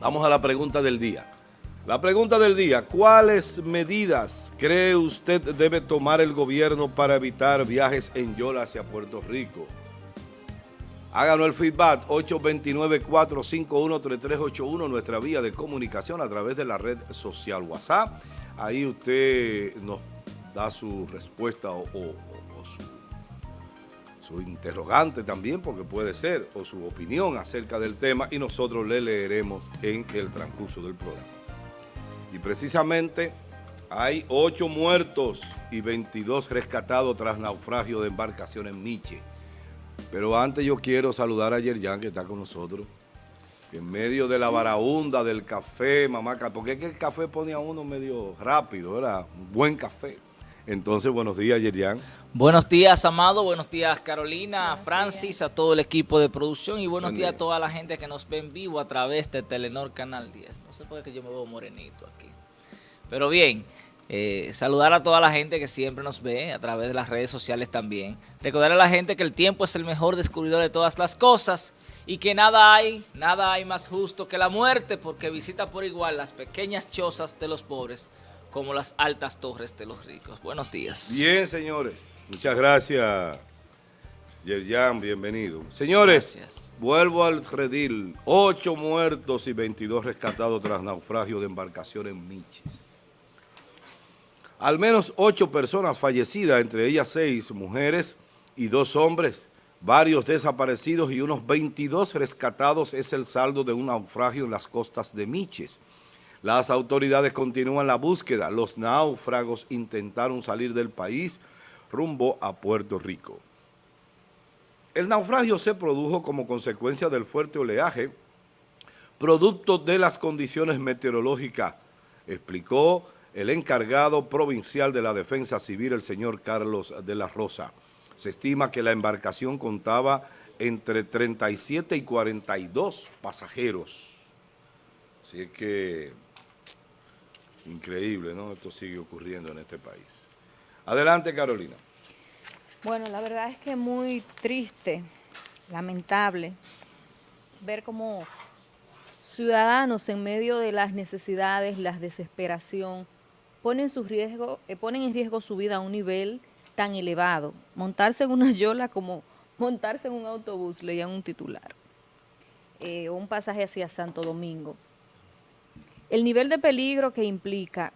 Vamos a la pregunta del día. La pregunta del día, ¿cuáles medidas cree usted debe tomar el gobierno para evitar viajes en Yola hacia Puerto Rico? Háganos el feedback 829-451-3381, nuestra vía de comunicación a través de la red social WhatsApp. Ahí usted nos da su respuesta o, su, su interrogante también, porque puede ser, o su opinión acerca del tema y nosotros le leeremos en el transcurso del programa. Y precisamente hay 8 muertos y 22 rescatados tras naufragio de embarcación en Miche. Pero antes yo quiero saludar a Yerjan que está con nosotros. En medio de la varaunda, del café, mamá, porque es que el café pone a uno medio rápido, ¿verdad? Un buen café. Entonces, buenos días, Yerian. Buenos días, Amado. Buenos días, Carolina, Francis, a todo el equipo de producción. Y buenos días a toda la gente que nos ve en vivo a través de Telenor Canal 10. No sé por qué yo me veo morenito aquí. Pero bien, eh, saludar a toda la gente que siempre nos ve a través de las redes sociales también. Recordar a la gente que el tiempo es el mejor descubridor de todas las cosas y que nada hay, nada hay más justo que la muerte porque visita por igual las pequeñas chozas de los pobres como las altas torres de los ricos. Buenos días. Bien, señores. Muchas gracias, Yerjan. Bienvenido. Señores, vuelvo al redil. Ocho muertos y 22 rescatados tras naufragio de embarcación en Miches. Al menos ocho personas fallecidas, entre ellas seis mujeres y dos hombres, varios desaparecidos y unos 22 rescatados es el saldo de un naufragio en las costas de Miches. Las autoridades continúan la búsqueda. Los náufragos intentaron salir del país rumbo a Puerto Rico. El naufragio se produjo como consecuencia del fuerte oleaje, producto de las condiciones meteorológicas, explicó el encargado provincial de la Defensa Civil, el señor Carlos de la Rosa. Se estima que la embarcación contaba entre 37 y 42 pasajeros. Así que, increíble, ¿no? Esto sigue ocurriendo en este país. Adelante, Carolina. Bueno, la verdad es que muy triste, lamentable, ver cómo ciudadanos en medio de las necesidades, la desesperación, ponen, su riesgo, eh, ponen en riesgo su vida a un nivel tan elevado. Montarse en una yola como montarse en un autobús, leían un titular, eh, un pasaje hacia Santo Domingo. El nivel de peligro que implica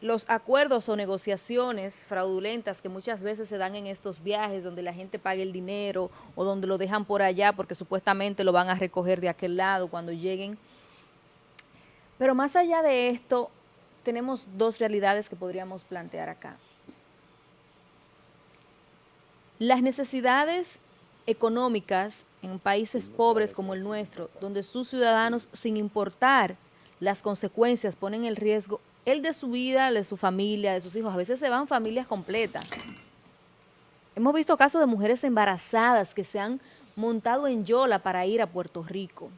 los acuerdos o negociaciones fraudulentas que muchas veces se dan en estos viajes donde la gente paga el dinero o donde lo dejan por allá porque supuestamente lo van a recoger de aquel lado cuando lleguen. Pero más allá de esto, tenemos dos realidades que podríamos plantear acá. Las necesidades económicas en países pobres como el nuestro, donde sus ciudadanos, sin importar las consecuencias, ponen el riesgo, el de su vida, el de su familia, de sus hijos, a veces se van familias completas. Hemos visto casos de mujeres embarazadas que se han montado en Yola para ir a Puerto Rico.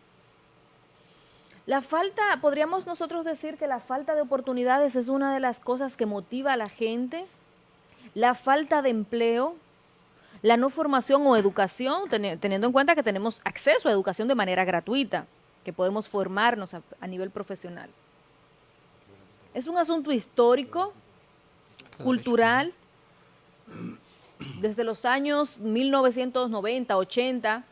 La falta, podríamos nosotros decir que la falta de oportunidades es una de las cosas que motiva a la gente, la falta de empleo, la no formación o educación, teniendo en cuenta que tenemos acceso a educación de manera gratuita, que podemos formarnos a, nivel profesional. Es un asunto histórico, cultural, desde los años 1990, 80,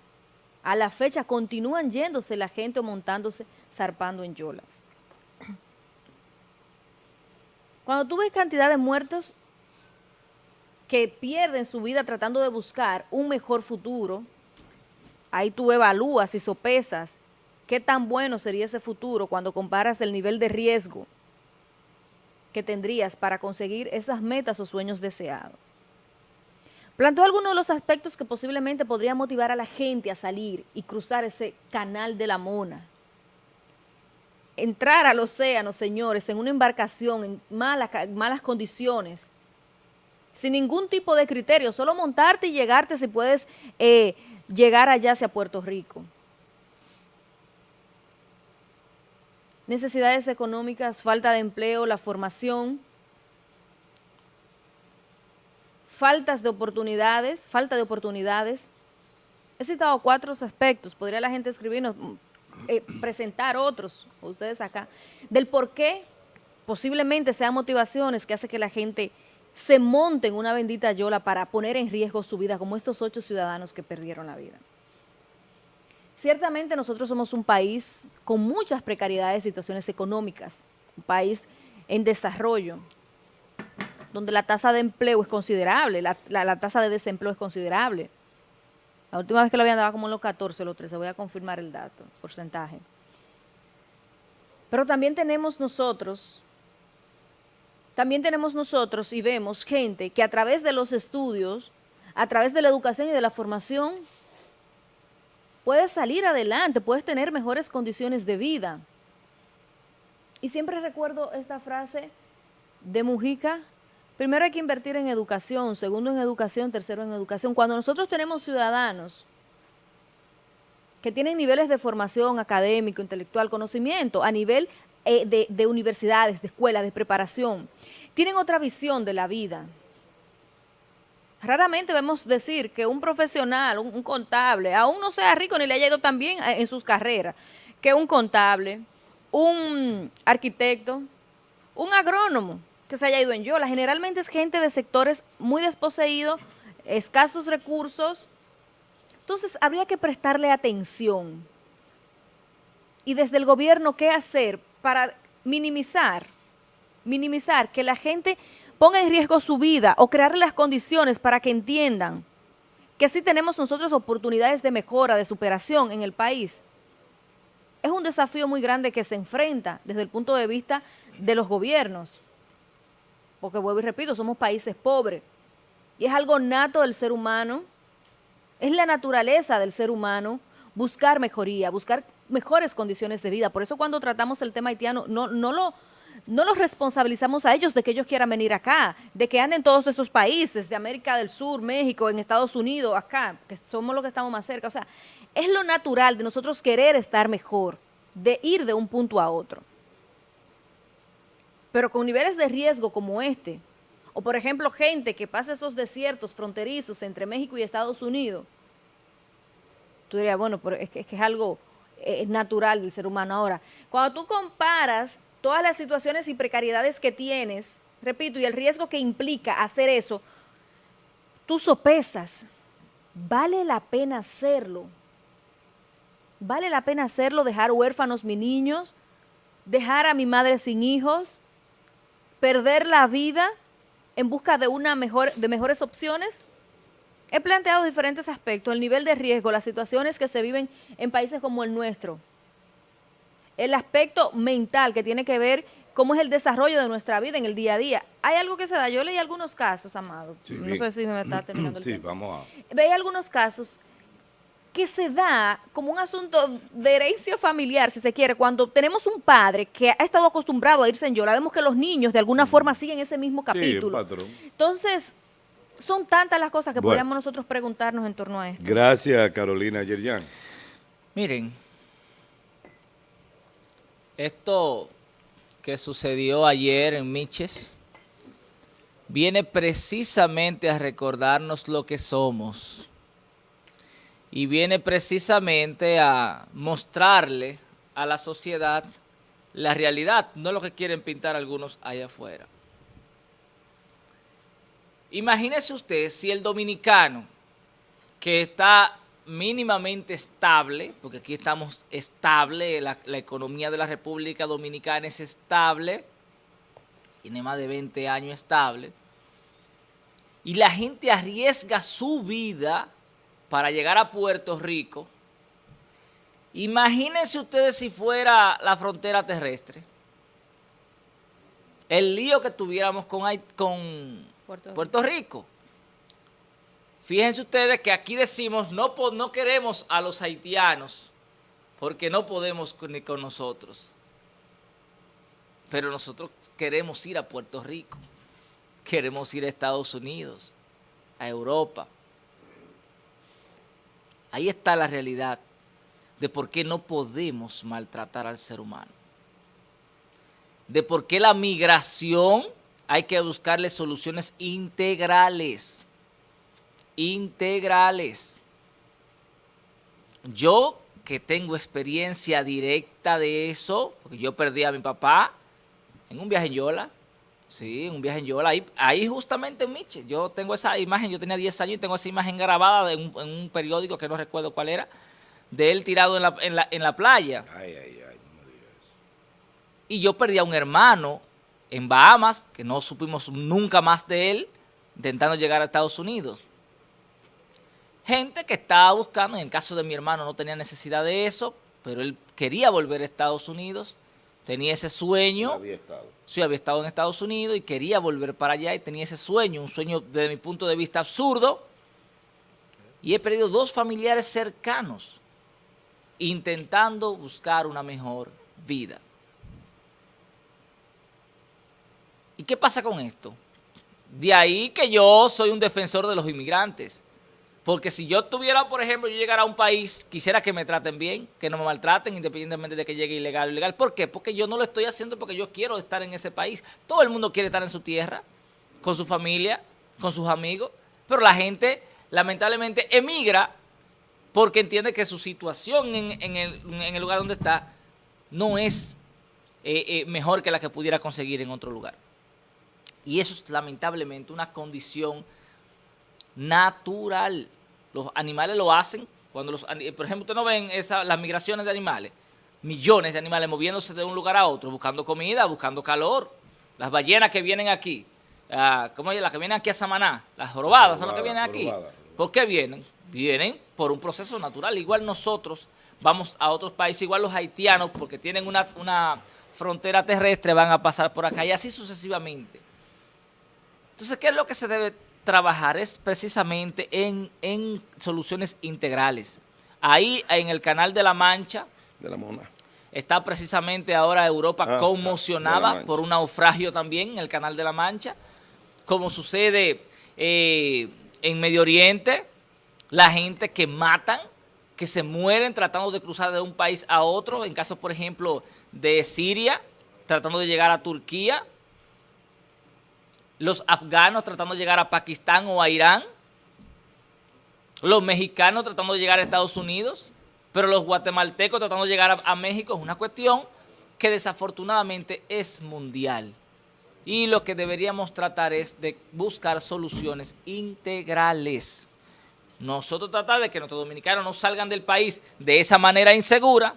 a la fecha continúan yéndose la gente o montándose, zarpando en yolas. Cuando tú ves cantidad de muertos que pierden su vida tratando de buscar un mejor futuro, ahí tú evalúas y sopesas qué tan bueno sería ese futuro cuando comparas el nivel de riesgo que tendrías para conseguir esas metas o sueños deseados. Planteó algunos de los aspectos que posiblemente podría motivar a la gente a salir y cruzar ese canal de la Mona. Entrar al océano, señores, en una embarcación en malas, malas condiciones, sin ningún tipo de criterio, solo montarte y llegarte si puedes eh, llegar allá hacia Puerto Rico. Necesidades económicas, falta de empleo, la formación, faltas de oportunidades, falta de oportunidades. He citado cuatro aspectos, podría la gente escribirnos, eh, presentar otros, ustedes acá, del por qué posiblemente sean motivaciones que hace que la gente se monte en una bendita yola para poner en riesgo su vida, como estos ocho ciudadanos que perdieron la vida. Ciertamente nosotros somos un país con muchas precariedades, situaciones económicas, un país en desarrollo, donde la tasa de empleo es considerable, la, tasa de desempleo es considerable. La última vez que lo habían dado como en los 14, los 13, voy a confirmar el dato, porcentaje. Pero también tenemos nosotros, también tenemos nosotros y vemos gente que a través de los estudios, a través de la educación y de la formación, puedes salir adelante, puedes tener mejores condiciones de vida. Y siempre recuerdo esta frase de Mujica, primero hay que invertir en educación, segundo en educación, tercero en educación. Cuando nosotros tenemos ciudadanos que tienen niveles de formación académico, intelectual, conocimiento a nivel eh, de, de universidades, de escuelas, de preparación, tienen otra visión de la vida, Raramente vemos decir que un profesional, un, contable, aún no sea rico ni le haya ido tan bien eh, en sus carreras, que un contable, un arquitecto, un agrónomo que se haya ido en Yola. Generalmente es gente de sectores muy desposeídos, escasos recursos. Entonces habría que prestarle atención. Y desde el gobierno, ¿qué hacer para minimizar, minimizar que la gente ponga en riesgo su vida o crearle las condiciones para que entiendan que sí tenemos nosotros oportunidades de mejora, de superación en el país. Es un desafío muy grande que se enfrenta desde el punto de vista de los gobiernos. Porque vuelvo y repito, somos países pobres. Y es algo nato del ser humano, es la naturaleza del ser humano buscar mejoría, buscar mejores condiciones de vida. Por eso cuando tratamos el tema haitiano, no, no lo no los responsabilizamos a ellos de que ellos quieran venir acá, de que anden todos esos países, de América del Sur, México, en Estados Unidos, acá, que somos los que estamos más cerca. O sea, es lo natural de nosotros querer estar mejor, de ir de un punto a otro. Pero con niveles de riesgo como este, o por ejemplo gente que pasa esos desiertos fronterizos entre México y Estados Unidos, tú dirías, bueno, pero es que es, algo eh, natural del ser humano. Ahora, cuando tú comparas todas las situaciones y precariedades que tienes, repito, y el riesgo que implica hacer eso, tú sopesas, ¿vale la pena hacerlo? ¿Vale la pena hacerlo, dejar huérfanos mis niños, dejar a mi madre sin hijos, perder la vida en busca de, una mejor, de mejores opciones? He planteado diferentes aspectos, el nivel de riesgo, las situaciones que se viven en países como el nuestro, el aspecto mental que tiene que ver cómo es el desarrollo de nuestra vida en el día a día. Hay algo que se da, yo leí algunos casos, Amado, no sé si me está terminando el Sí, vamos a... Veía algunos casos que se da como un asunto de herencia familiar, si se quiere, cuando tenemos un padre que ha estado acostumbrado a irse en yola, vemos que los niños de alguna forma siguen ese mismo capítulo. patrón. Entonces, son tantas las cosas que podríamos nosotros preguntarnos en torno a esto. Gracias, Carolina Yerjan. Miren, esto que sucedió ayer en Miches viene precisamente a recordarnos lo que somos y viene precisamente a mostrarle a la sociedad la realidad, no lo que quieren pintar algunos allá afuera. Imagínese usted si el dominicano que está mínimamente estable, porque aquí estamos estable, la, economía de la República Dominicana es estable, tiene más de 20 años estable, y la gente arriesga su vida para llegar a Puerto Rico, imagínense ustedes si fuera la frontera terrestre, el lío que tuviéramos con, con Puerto Rico Fíjense ustedes que aquí decimos, no, no queremos a los haitianos porque no podemos ni con nosotros. Pero nosotros queremos ir a Puerto Rico, queremos ir a Estados Unidos, a Europa. Ahí está la realidad de por qué no podemos maltratar al ser humano. De por qué la migración hay que buscarle soluciones integrales integrales. Yo que tengo experiencia directa de eso, porque yo perdí a mi papá en un viaje en Yola, sí, en un viaje en Yola, ahí, ahí justamente en Miche, yo tengo esa imagen, yo tenía 10 años y tengo esa imagen grabada en un, periódico que no recuerdo cuál era, de él tirado en la, en la, en la playa. Ay, ay, ay, no me digas eso. Y yo perdí a un hermano en Bahamas, que no supimos nunca más de él, intentando llegar a Estados Unidos gente que estaba buscando, en el caso de mi hermano no tenía necesidad de eso, pero él quería volver a Estados Unidos, tenía ese sueño. Había estado. Sí, había estado en Estados Unidos y quería volver para allá y tenía ese sueño, un sueño desde mi punto de vista absurdo. Y he perdido dos familiares cercanos intentando buscar una mejor vida. ¿Y qué pasa con esto? De ahí que yo soy un defensor de los inmigrantes. Porque si yo tuviera, por ejemplo, yo llegara a un país, quisiera que me traten bien, que no me maltraten, independientemente de que llegue ilegal o ilegal. ¿Por qué? Porque yo no lo estoy haciendo porque yo quiero estar en ese país. Todo el mundo quiere estar en su tierra, con su familia, con sus amigos, pero la gente lamentablemente emigra porque entiende que su situación en, el, lugar donde está no es eh, eh, mejor que la que pudiera conseguir en otro lugar. Y eso es lamentablemente una condición natural. Los animales lo hacen. cuando los Por ejemplo, ustedes no ven esa, las migraciones de animales. Millones de animales moviéndose de un lugar a otro, buscando comida, buscando calor. Las ballenas que vienen aquí, uh, ¿cómo es? Las que vienen aquí a Samaná, las jorobadas son las que vienen aquí. ¿Por qué vienen? Vienen por un proceso natural. Igual nosotros vamos a otros países, igual los haitianos, porque tienen una, una frontera terrestre, van a pasar por acá y así sucesivamente. Entonces, ¿qué es lo que se debe trabajar es precisamente en, en soluciones integrales. Ahí en el canal de la Mancha, de la Mona. está precisamente ahora Europa ah, conmocionada por un naufragio también en el canal de la Mancha, como sucede eh, en Medio Oriente, la gente que matan, que se mueren tratando de cruzar de un país a otro, en caso, por ejemplo, de Siria, tratando de llegar a Turquía, los afganos tratando de llegar a Pakistán o a Irán, los mexicanos tratando de llegar a Estados Unidos, pero los guatemaltecos tratando de llegar a, México es una cuestión que desafortunadamente es mundial. Y lo que deberíamos tratar es de buscar soluciones integrales. Nosotros tratar de que nuestros dominicanos no salgan del país de esa manera insegura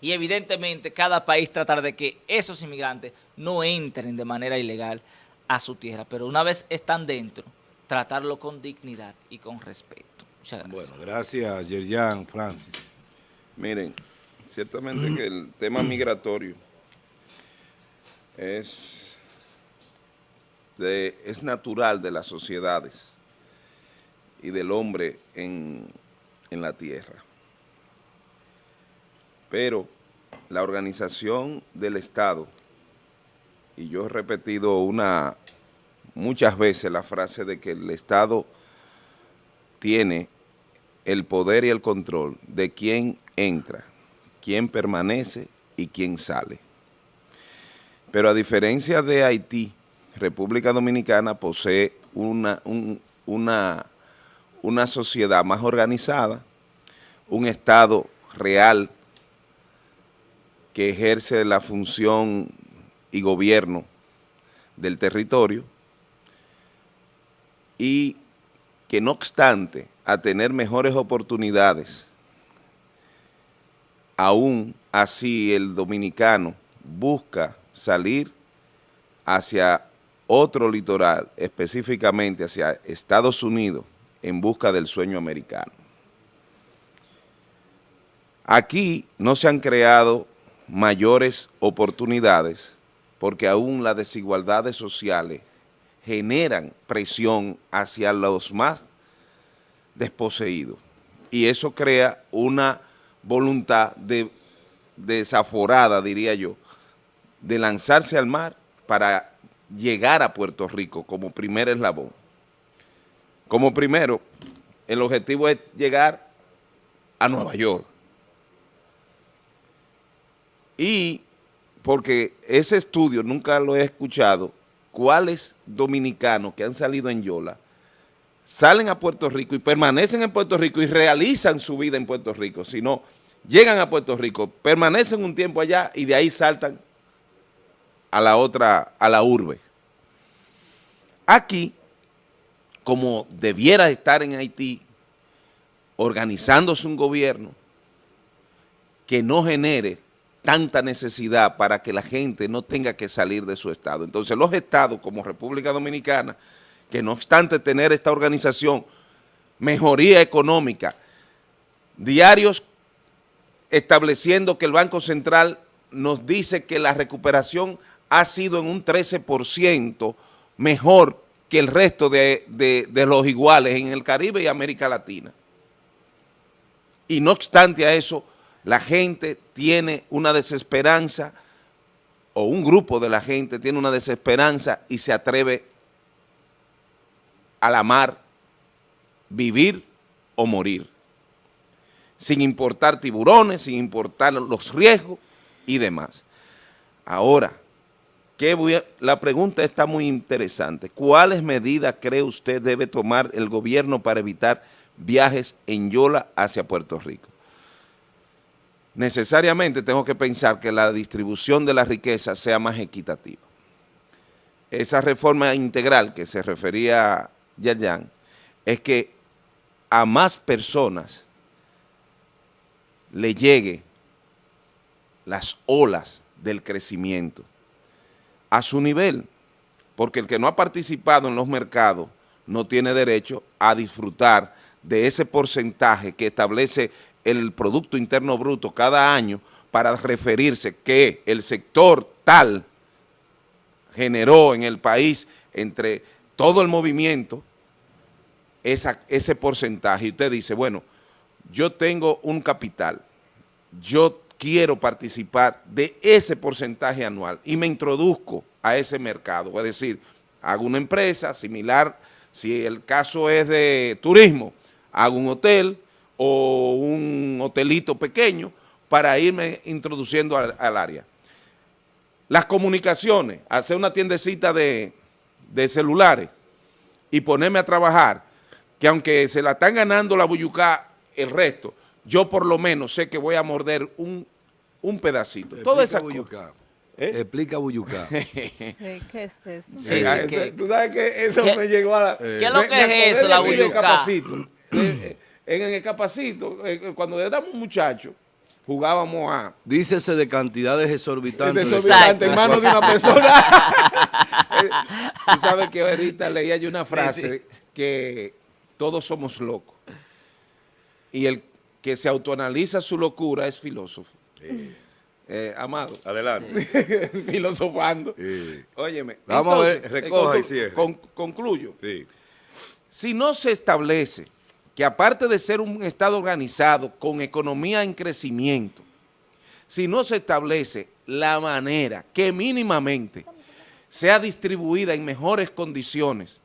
y evidentemente cada país tratar de que esos inmigrantes no entren de manera ilegal a su tierra, pero una vez están dentro, tratarlo con dignidad y con respeto. Muchas gracias. Bueno, gracias, Yerjan, Francis. Miren, ciertamente que el tema migratorio es, de, es natural de las sociedades y del hombre en, en la tierra. Pero la organización del Estado y yo he repetido una muchas veces la frase de que el Estado tiene el poder y el control de quién entra, quién permanece y quién sale. Pero a diferencia de Haití, República Dominicana posee una, una, una sociedad más organizada, un Estado real que ejerce la función y gobierno del territorio y que no obstante a tener mejores oportunidades, aún así el dominicano busca salir hacia otro litoral, específicamente hacia Estados Unidos, en busca del sueño americano. Aquí no se han creado mayores oportunidades porque aún las desigualdades sociales generan presión hacia los más desposeídos. Y eso crea una voluntad de, desaforada, diría yo, de lanzarse al mar para llegar a Puerto Rico como primer eslabón. Como primero, el objetivo es llegar a Nueva York. Y porque ese estudio nunca lo he escuchado, cuáles dominicanos que han salido en Yola salen a Puerto Rico y permanecen en Puerto Rico y realizan su vida en Puerto Rico, sino llegan a Puerto Rico, permanecen un tiempo allá y de ahí saltan a la otra, a la urbe. Aquí, como debiera estar en Haití, organizándose un gobierno que no genere tanta necesidad para que la gente no tenga que salir de su estado. Entonces los estados como República Dominicana, que no obstante tener esta organización, mejoría económica, diarios estableciendo que el Banco Central nos dice que la recuperación ha sido en un 13% mejor que el resto de, de, los iguales en el Caribe y América Latina. Y no obstante a eso, la gente tiene una desesperanza, o un grupo de la gente tiene una desesperanza y se atreve a la mar, vivir o morir, sin importar tiburones, sin importar los riesgos y demás. Ahora, la pregunta está muy interesante. ¿Cuáles medidas cree usted debe tomar el gobierno para evitar viajes en Yola hacia Puerto Rico? Necesariamente tengo que pensar que la distribución de la riqueza sea más equitativa. Esa reforma integral que se refería Yayan es que a más personas le llegue las olas del crecimiento a su nivel, porque el que no ha participado en los mercados no tiene derecho a disfrutar de ese porcentaje que establece el Producto Interno Bruto cada año para referirse que el sector tal generó en el país entre todo el movimiento ese porcentaje. Y usted dice, bueno, yo tengo un capital, yo quiero participar de ese porcentaje anual y me introduzco a ese mercado. Es decir, hago una empresa similar, si el caso es de turismo, hago un hotel o un hotelito pequeño para irme introduciendo al, área. Las comunicaciones, hacer una tiendecita de, de celulares y ponerme a trabajar, que aunque se la están ganando la buyucá el resto, yo por lo menos sé que voy a morder un, un pedacito. Toda esa Buyucá. ¿Eh? Explica Buyucá. ¿Qué es eso? Sí, sí, Tú sabes que eso me llegó a la... ¿Qué es lo que es eso, la Buyucá? Eh, en el capacito, eh, cuando éramos muchachos, jugábamos a... Dícese de cantidades exorbitantes. Exorbitantes en manos de una persona. Tú sabes que ahorita leía yo una frase que todos somos locos. Y el que se autoanaliza su locura es filósofo. Eh, amado. Adelante. Filosofando. Óyeme. Vamos a ver, recoja y concluyo. Si no se establece que aparte de ser un Estado organizado con economía en crecimiento, si no se establece la manera que mínimamente sea distribuida en mejores condiciones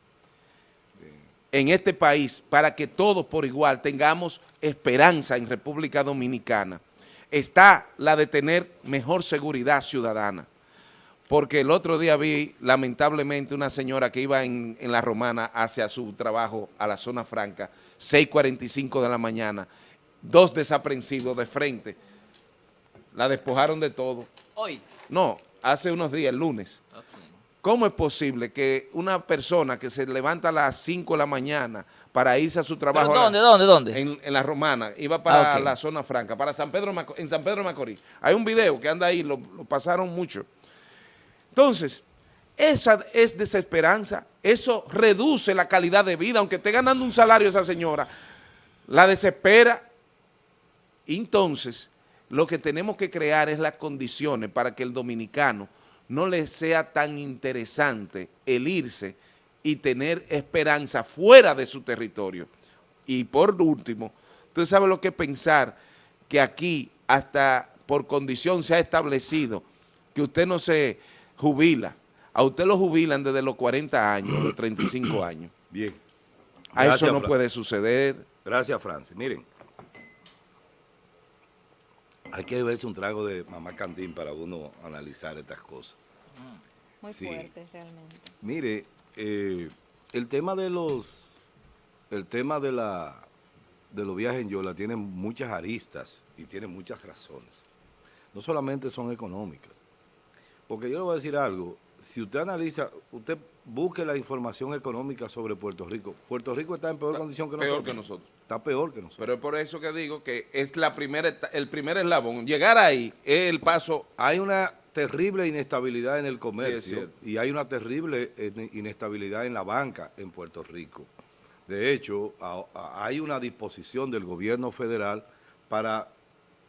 en este país para que todos por igual tengamos esperanza en República Dominicana, está la de tener mejor seguridad ciudadana. Porque el otro día vi, lamentablemente, una señora que iba en, la Romana hacia su trabajo a la zona franca, 6.45 de la mañana, dos desaprensivos de frente, la despojaron de todo. ¿Hoy? No, hace unos días, el lunes. ¿Cómo es posible que una persona que se levanta a las 5 de la mañana para irse a su trabajo... ¿Dónde, dónde, dónde? En, la Romana, iba para ah, la zona franca, para San Pedro, en San Pedro Macorís. Hay un video que anda ahí, lo, pasaron mucho. Entonces, esa es desesperanza, eso reduce la calidad de vida, aunque esté ganando un salario esa señora, la desespera. Entonces, lo que tenemos que crear es las condiciones para que el dominicano no le sea tan interesante el irse y tener esperanza fuera de su territorio. Y por último, usted sabe lo que pensar que aquí hasta por condición se ha establecido que usted no se jubila. A usted lo jubilan desde los 40 años, los 35 años. Bien. a eso no puede suceder. Gracias, Francis. Miren, hay que beberse un trago de mamá Cantín para uno analizar estas cosas. Muy fuerte, realmente. Mire, eh, el tema de los, el tema de la, de los viajes en Yola tiene muchas aristas y tiene muchas razones. No solamente son económicas. Porque yo le voy a decir algo, si usted analiza, usted busque la información económica sobre Puerto Rico. Puerto Rico está en peor condición que nosotros. Peor que nosotros. Está peor que nosotros. Pero es por eso que digo que es la primera, el primer eslabón. Llegar ahí es el paso. Hay una terrible inestabilidad en el comercio y hay una terrible inestabilidad en la banca en Puerto Rico. De hecho, hay una disposición del gobierno federal para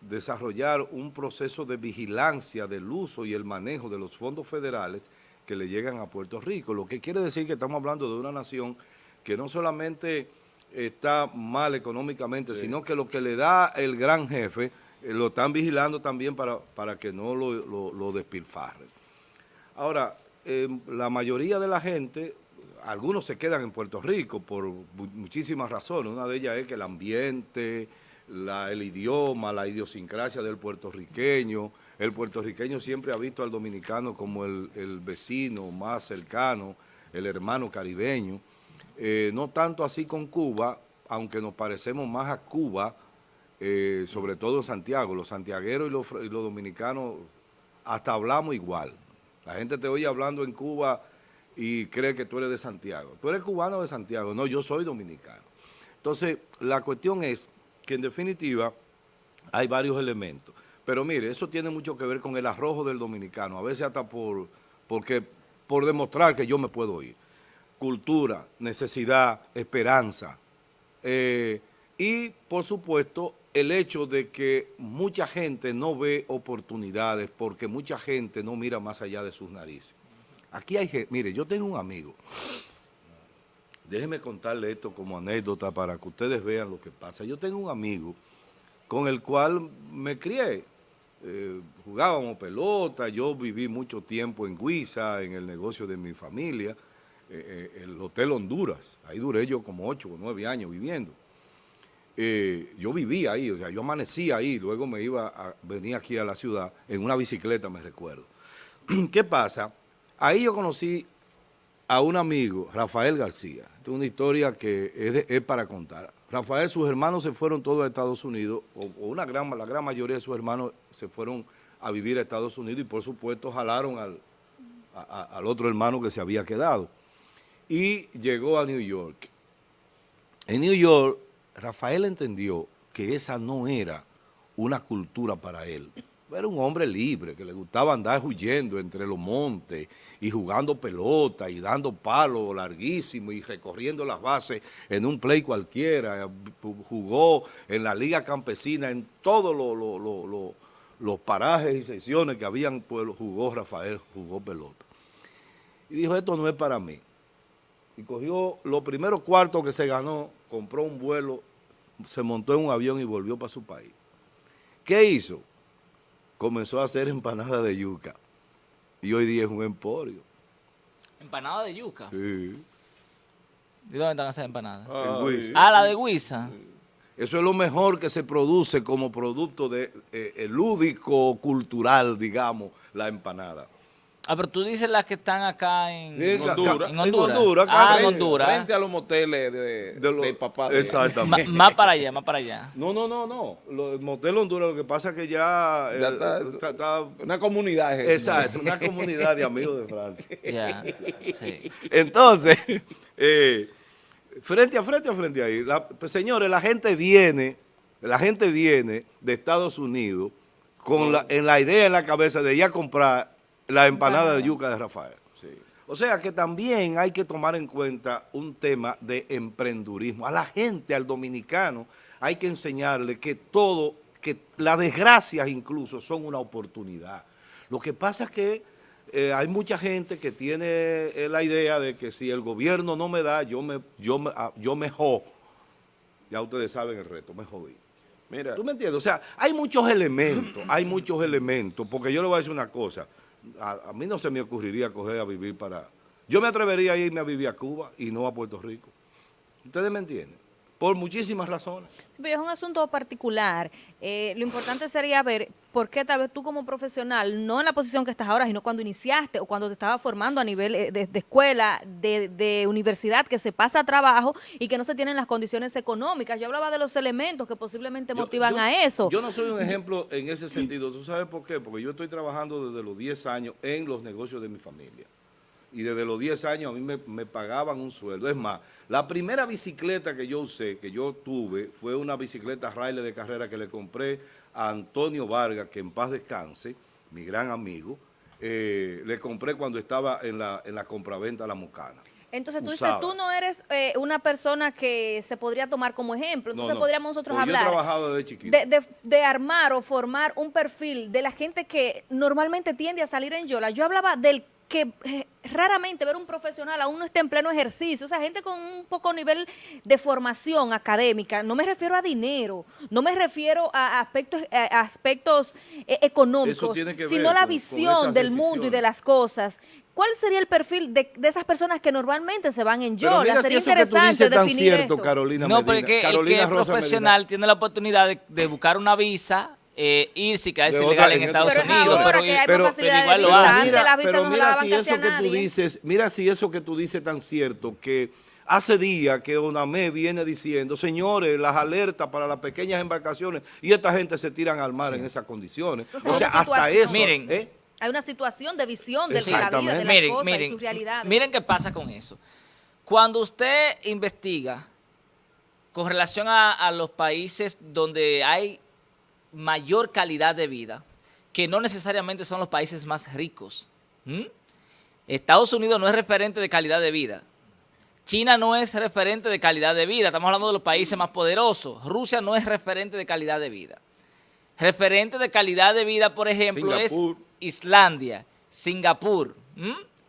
desarrollar un proceso de vigilancia del uso y el manejo de los fondos federales que le llegan a Puerto Rico, lo que quiere decir que estamos hablando de una nación que no solamente está mal económicamente, sino que lo que le da el gran jefe eh, lo están vigilando también para, para que no lo, lo, despilfarren. Ahora, em, la mayoría de la gente, algunos se quedan en Puerto Rico por muchísimas razones. Una de ellas es que el ambiente, la, el idioma, la idiosincrasia del puertorriqueño. El puertorriqueño siempre ha visto al dominicano como el, vecino más cercano, el hermano caribeño. Eh, no tanto así con Cuba, aunque nos parecemos más a Cuba, eh, sobre todo en Santiago. Los santiagueros y los, los, dominicanos hasta hablamos igual. La gente te oye hablando en Cuba y cree que tú eres de Santiago. Tú eres cubano de Santiago. No, yo soy dominicano. Entonces, la cuestión es que en definitiva hay varios elementos. Pero mire, eso tiene mucho que ver con el arrojo del dominicano, a veces hasta por, porque, por demostrar que yo me puedo ir. Cultura, necesidad, esperanza. Eh, y, por supuesto, el hecho de que mucha gente no ve oportunidades porque mucha gente no mira más allá de sus narices. Aquí hay gente, mire, yo tengo un amigo, déjeme contarle esto como anécdota para que ustedes vean lo que pasa. Yo tengo un amigo con el cual me crié, eh, jugábamos pelota, yo viví mucho tiempo en Guisa, en el negocio de mi familia, eh, eh, el Hotel Honduras, ahí duré yo como ocho o nueve años viviendo. Eh, yo vivía ahí, o sea, yo amanecía ahí, luego me iba a venir aquí a la ciudad en una bicicleta, me recuerdo. ¿Qué pasa? Ahí yo conocí a un amigo, Rafael García. Esta es una historia que es, para contar. Rafael, sus hermanos se fueron todos a Estados Unidos, o, una gran, la gran mayoría de sus hermanos se fueron a vivir a Estados Unidos y por supuesto jalaron al, al otro hermano que se había quedado. Y llegó a New York. En New York Rafael entendió que esa no era una cultura para él. Era un hombre libre, que le gustaba andar huyendo entre los montes y jugando pelota y dando palos larguísimos y recorriendo las bases en un play cualquiera. Jugó en la liga campesina, en todos los parajes y secciones que habían, pues jugó Rafael, jugó pelota. Y dijo, esto no es para mí. Y cogió los primeros cuartos que se ganó compró un vuelo, se montó en un avión y volvió para su país. ¿Qué hizo? Comenzó a hacer empanada de yuca. Y hoy día es un emporio. ¿Empanada de yuca? Sí. ¿Y dónde están esas empanadas? Ah, ah la de Guisa. Eso es lo mejor que se produce como producto de eh, lúdico, cultural, digamos, la empanada. Ah, pero tú dices las que están acá en, Honduras. En Honduras. ah, en Honduras. Frente a los moteles de, de, papá. Exactamente. más para allá, más para allá. No, no, no, no. el motel Honduras, lo que pasa es que ya... está, una comunidad. Exacto, una comunidad de amigos de Francia. Ya, sí. Entonces, eh, frente a frente a frente ahí, pues, señores, la gente viene, la gente viene de Estados Unidos con la, en la idea en la cabeza de ir a comprar la empanada de yuca de Rafael. O sea que también hay que tomar en cuenta un tema de emprendurismo. A la gente, al dominicano, hay que enseñarle que todo, que las desgracias incluso son una oportunidad. Lo que pasa es que eh, hay mucha gente que tiene eh, la idea de que si el gobierno no me da, yo me, yo me, ah, yo me jodo. Ya ustedes saben el reto, me jodí. Mira. ¿Tú me entiendes? O sea, hay muchos elementos, hay muchos elementos, porque yo le voy a decir una cosa a, mí no se me ocurriría coger a vivir para... Yo me atrevería a irme a vivir a Cuba y no a Puerto Rico. ¿Ustedes me entienden? Por muchísimas razones. Sí, es un asunto particular. Eh, lo importante sería ver por qué tal vez tú como profesional, no en la posición que estás ahora, sino cuando iniciaste o cuando te estabas formando a nivel eh, de, escuela, de, universidad, que se pasa a trabajo y que no se tienen las condiciones económicas. Yo hablaba de los elementos que posiblemente motivan a eso. Yo no soy un ejemplo en ese sentido. ¿Tú sabes por qué? Porque yo estoy trabajando desde los 10 años en los negocios de mi familia y desde los 10 años a mí me, pagaban un sueldo. Es más, la primera bicicleta que yo usé, que yo tuve, fue una bicicleta Riley de carrera que le compré a Antonio Vargas, que en paz descanse, mi gran amigo, eh, le compré cuando estaba en la, en la compraventa La Mucana. Entonces tú dices, tú no eres eh, una persona que se podría tomar como ejemplo. Entonces podríamos nosotros hablar trabajado desde chiquito. De, armar o formar un perfil de la gente que normalmente tiende a salir en Yola. Yo hablaba del que eh, raramente ver un profesional aún no esté en pleno ejercicio, o sea, gente con un poco nivel de formación académica, no me refiero a dinero, no me refiero a aspectos, aspectos eh, económicos, sino la visión del mundo y de las cosas. ¿Cuál sería el perfil de, esas personas que normalmente se van en yola? Sería interesante definir esto. Carolina no, porque el que es profesional tiene la oportunidad de buscar una visa eh, irse quedarse ilegal en Estados Unidos. Pero, igual lo hace. Pero mira si eso que tú dices, mira si eso que tú dices tan cierto, que hace días que ONAME viene diciendo, señores, las alertas para las pequeñas embarcaciones, y esta gente se tiran al mar en esas condiciones. o sea, hasta eso. Miren, ¿eh? Hay una situación de visión de la vida, de las miren, cosas y sus realidades. Miren qué pasa con eso. Cuando usted investiga con relación a los países donde hay mayor calidad de vida, que no necesariamente son los países más ricos. Estados Unidos no es referente de calidad de vida. China no es referente de calidad de vida. Estamos hablando de los países más poderosos. Rusia no es referente de calidad de vida. Referente de calidad de vida, por ejemplo, es Islandia, Singapur.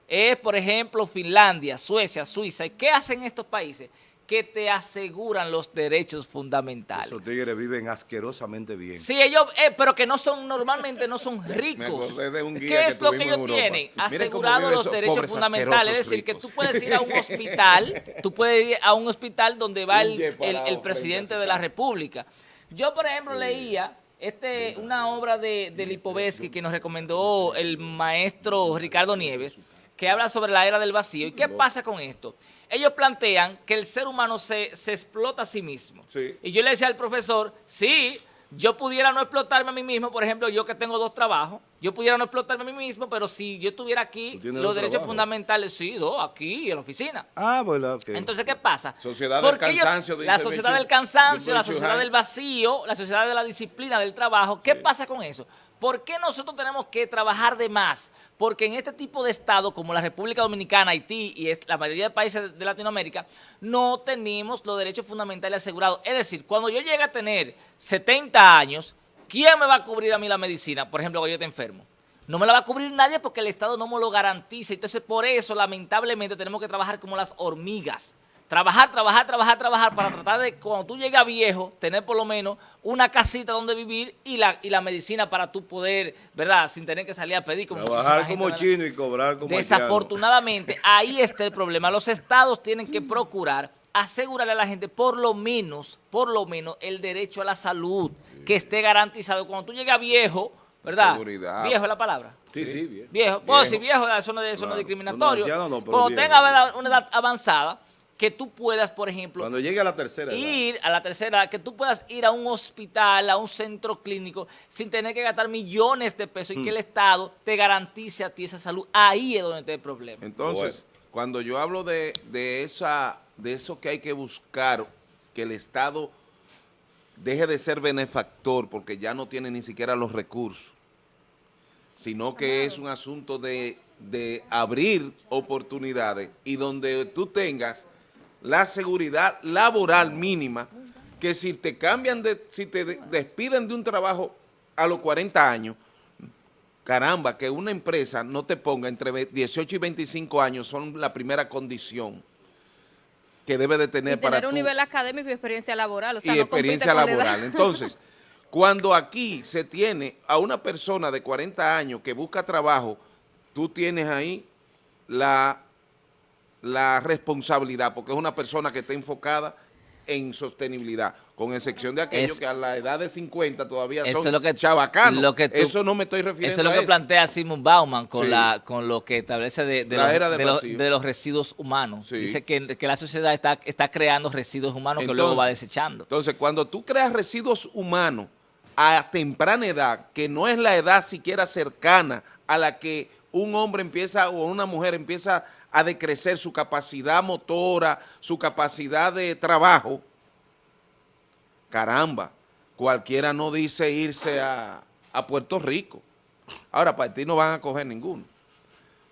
Es, por ejemplo, Finlandia, Suecia, Suiza. ¿Y qué hacen estos países? Que te aseguran los derechos fundamentales. Esos tigres viven asquerosamente bien. Sí, ellos, eh, pero que no son, normalmente no son ricos. ¿Qué es lo que ellos tienen? Asegurado los derechos fundamentales. Es decir, que tú puedes ir a un hospital, tú puedes ir a un hospital donde va el, presidente de la República. Yo, por ejemplo, leía este, una obra de, de Lipovetsky que nos recomendó el maestro Ricardo Nieves, que habla sobre la era del vacío. ¿Y qué pasa con esto? Ellos plantean que el ser humano se, explota a sí mismo. Y yo le decía al profesor, sí, yo pudiera no explotarme a mí mismo, por ejemplo, yo que tengo dos trabajos, yo pudiera no explotarme a mí mismo, pero si yo estuviera aquí, los derechos fundamentales, sí, dos, aquí en la oficina. Ah, bueno, ok. Entonces, ¿qué pasa? Sociedad del cansancio. la sociedad del cansancio, la sociedad del vacío, la sociedad de la disciplina, del trabajo. ¿Qué pasa con eso? ¿Por qué nosotros tenemos que trabajar de más? Porque en este tipo de estado, como la República Dominicana, Haití y la mayoría de países de Latinoamérica, no tenemos los derechos fundamentales asegurados. Es decir, cuando yo llegue a tener 70 años, ¿quién me va a cubrir a mí la medicina? Por ejemplo, cuando yo esté enfermo. No me la va a cubrir nadie porque el Estado no me lo garantiza. Entonces, por eso, lamentablemente, tenemos que trabajar como las hormigas. Trabajar, trabajar, trabajar, trabajar para tratar de, cuando tú llegas viejo, tener por lo menos una casita donde vivir y la, y la medicina para tú poder, ¿verdad? Sin tener que salir a pedir como Trabajar como chino y cobrar como Desafortunadamente, ahí está el problema. Los estados tienen que procurar asegurarle a la gente por lo menos, por lo menos, el derecho a la salud que esté garantizado. Cuando tú llegas viejo, ¿verdad? Seguridad. Viejo es la palabra. Sí, sí, viejo. Viejo. Pues si viejo, eso no, eso no es discriminatorio. Cuando tenga una edad avanzada, que tú puedas, por ejemplo... Cuando llegue a la tercera Ir a la tercera que tú puedas ir a un hospital, a un centro clínico, sin tener que gastar millones de pesos y que el mm. Estado te garantice a ti esa salud. Ahí es donde está el problema. Entonces, cuando yo hablo de, esa, de eso que hay que buscar, que el Estado deje de ser benefactor porque ya no tiene ni siquiera los recursos, sino que es un asunto de, de abrir oportunidades y donde tú tengas la seguridad laboral mínima, que si te cambian, de, si te despiden de un trabajo a los 40 años, caramba, que una empresa no te ponga entre 18 y 25 años son la primera condición que debe de tener, para tener un nivel académico y experiencia laboral. O sea, y experiencia laboral. Entonces, cuando aquí se tiene a una persona de 40 años que busca trabajo, tú tienes ahí la la responsabilidad, porque es una persona que está enfocada en sostenibilidad, con excepción de aquellos Es- que a la edad de 50 todavía Eso son es lo que- chavacanos. lo que tú- eso no me estoy refiriendo Eso es lo a que eso. plantea Simon Bauman con, Sí. la, con lo que establece de, de La los, de los- vacío. de los residuos humanos. Sí. Dice que, que la sociedad está, está creando residuos humanos que luego va desechando. Entonces, cuando tú creas residuos humanos a temprana edad, que no es la edad siquiera cercana a la que un hombre empieza o una mujer empieza a decrecer su capacidad motora, su capacidad de trabajo, caramba, cualquiera no dice irse a, a Puerto Rico. Ahora, para ti no van a coger ninguno.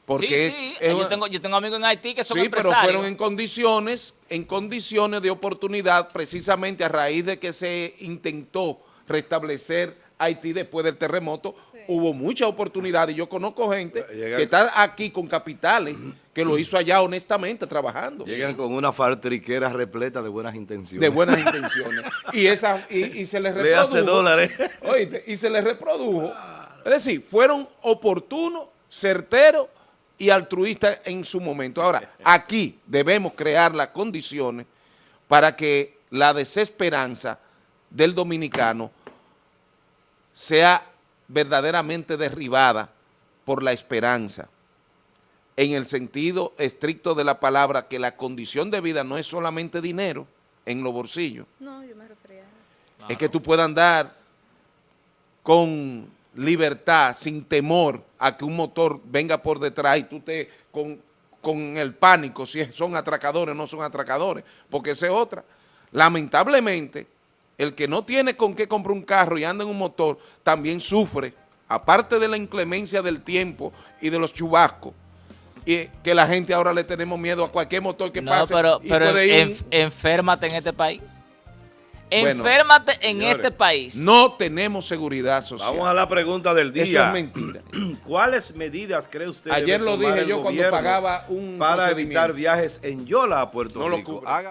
Porque sí, sí. es yo, tengo, yo tengo amigos en Haití que son sí, pero empresarios. fueron en condiciones, en condiciones de oportunidad, precisamente a raíz de que se intentó restablecer Haití después del terremoto, hubo mucha oportunidad y yo conozco gente Llegan- que está aquí con capitales que lo hizo allá honestamente trabajando. Llegan con una fartriquera repleta de buenas intenciones. de buenas intenciones. Y, esa, y, y se les Le reprodujo. hace dólares. Oíste, y se les reprodujo. Es decir, fueron oportunos, certeros y altruistas en su momento. Ahora, aquí debemos crear las condiciones para que la desesperanza del dominicano sea verdaderamente derribada por la esperanza, en el sentido estricto de la palabra, que la condición de vida no es solamente dinero en los bolsillos, No, yo me refería a eso. es que tú puedas andar con libertad, sin temor a que un motor venga por detrás y tú te con, con el pánico si son atracadores o no son atracadores, porque esa es otra. Lamentablemente, el que no tiene con qué comprar un carro y anda en un motor, también sufre, aparte de la inclemencia del tiempo y de los chubascos, y que la gente ahora le tenemos miedo a cualquier motor que no, pase pero, y pero puede ir un- enf- enférmate en este país. Bueno, Enférmate en señores, este país. no tenemos seguridad social. Vamos a la pregunta del Eso día. es mentira. ¿Cuáles medidas cree usted Ayer lo tomar dije yo cuando pagaba un para evitar viajes en Yola a Puerto No lo Rico? Haga